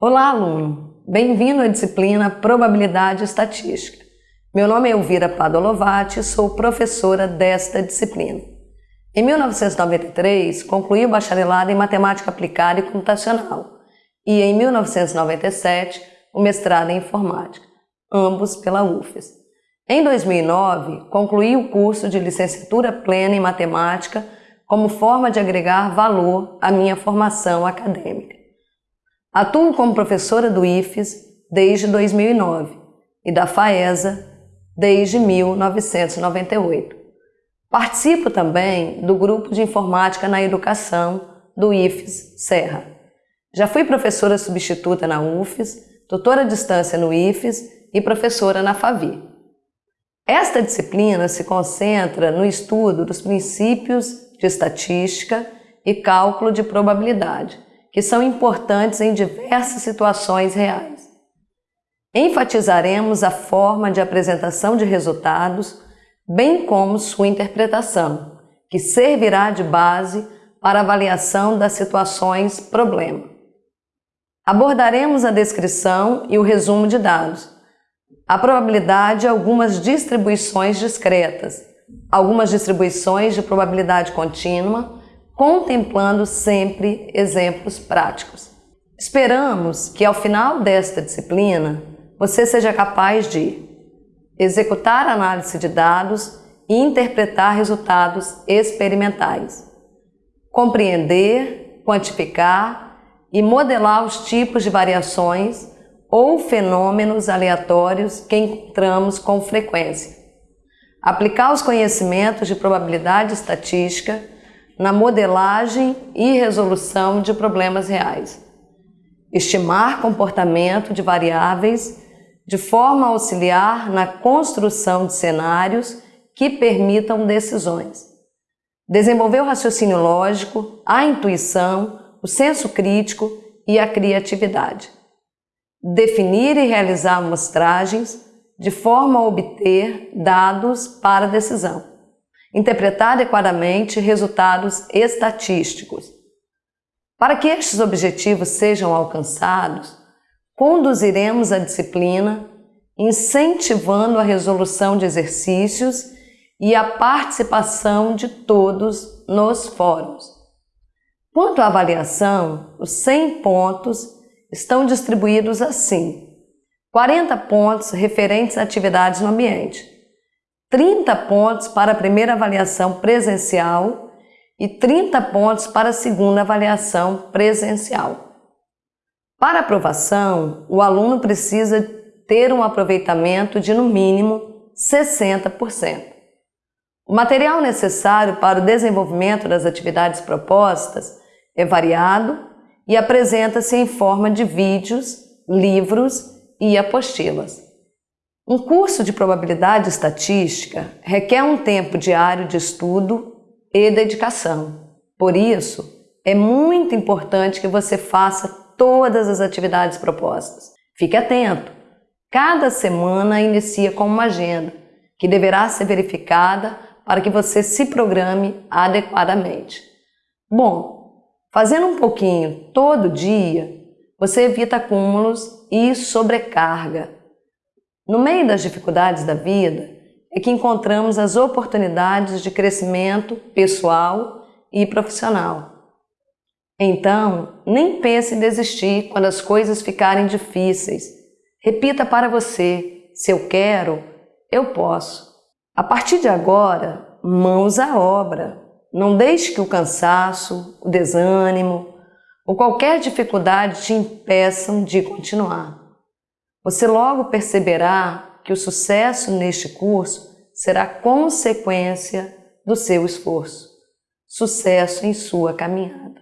Olá, aluno! Bem-vindo à disciplina Probabilidade Estatística. Meu nome é Elvira Padolovati e sou professora desta disciplina. Em 1993, concluí o bacharelado em Matemática Aplicada e Computacional e, em 1997, o mestrado em Informática, ambos pela UFES. Em 2009, concluí o curso de licenciatura plena em Matemática como forma de agregar valor à minha formação acadêmica. Atuo como professora do IFES desde 2009 e da FAESA desde 1998. Participo também do grupo de informática na educação do IFES Serra. Já fui professora substituta na UFES, doutora à distância no IFES e professora na FAVI. Esta disciplina se concentra no estudo dos princípios de estatística e cálculo de probabilidade, que são importantes em diversas situações reais. Enfatizaremos a forma de apresentação de resultados, bem como sua interpretação, que servirá de base para avaliação das situações problema. Abordaremos a descrição e o resumo de dados, a probabilidade e algumas distribuições discretas, algumas distribuições de probabilidade contínua, contemplando sempre exemplos práticos. Esperamos que ao final desta disciplina você seja capaz de executar análise de dados e interpretar resultados experimentais, compreender, quantificar e modelar os tipos de variações ou fenômenos aleatórios que encontramos com frequência, aplicar os conhecimentos de probabilidade estatística na modelagem e resolução de problemas reais. Estimar comportamento de variáveis de forma a auxiliar na construção de cenários que permitam decisões. Desenvolver o raciocínio lógico, a intuição, o senso crítico e a criatividade. Definir e realizar amostragens de forma a obter dados para decisão interpretar adequadamente resultados estatísticos. Para que estes objetivos sejam alcançados, conduziremos a disciplina incentivando a resolução de exercícios e a participação de todos nos fóruns. Quanto à avaliação, os 100 pontos estão distribuídos assim: 40 pontos referentes a atividades no ambiente, 30 pontos para a primeira avaliação presencial e 30 pontos para a segunda avaliação presencial. Para aprovação, o aluno precisa ter um aproveitamento de no mínimo 60%. O material necessário para o desenvolvimento das atividades propostas é variado e apresenta-se em forma de vídeos, livros e apostilas. Um curso de probabilidade estatística requer um tempo diário de estudo e dedicação. Por isso, é muito importante que você faça todas as atividades propostas. Fique atento! Cada semana inicia com uma agenda, que deverá ser verificada para que você se programe adequadamente. Bom, fazendo um pouquinho todo dia, você evita acúmulos e sobrecarga no meio das dificuldades da vida é que encontramos as oportunidades de crescimento pessoal e profissional. Então, nem pense em desistir quando as coisas ficarem difíceis. Repita para você: se eu quero, eu posso. A partir de agora, mãos à obra. Não deixe que o cansaço, o desânimo ou qualquer dificuldade te impeçam de continuar. Você logo perceberá que o sucesso neste curso será consequência do seu esforço. Sucesso em sua caminhada.